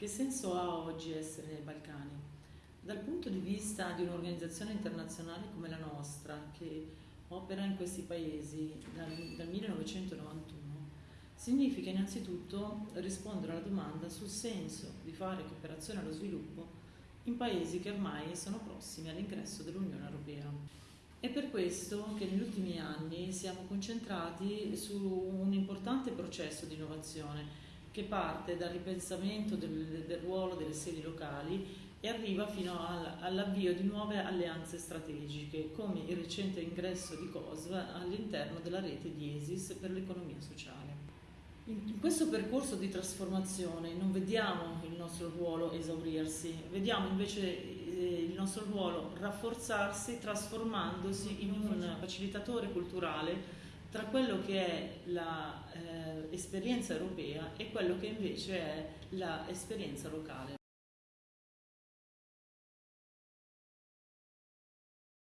Che senso ha oggi essere nei Balcani? Dal punto di vista di un'organizzazione internazionale come la nostra, che opera in questi paesi dal, dal 1991, significa innanzitutto rispondere alla domanda sul senso di fare cooperazione allo sviluppo in paesi che ormai sono prossimi all'ingresso dell'Unione Europea. È per questo che negli ultimi anni siamo concentrati su un importante processo di innovazione che parte dal ripensamento del, del ruolo delle sedi locali e arriva fino al, all'avvio di nuove alleanze strategiche, come il recente ingresso di COSV all'interno della rete di ESIS per l'economia sociale. In questo percorso di trasformazione non vediamo il nostro ruolo esaurirsi, vediamo invece eh, il nostro ruolo rafforzarsi trasformandosi in un facilitatore culturale tra quello che è l'esperienza eh, europea e quello che invece è l'esperienza locale.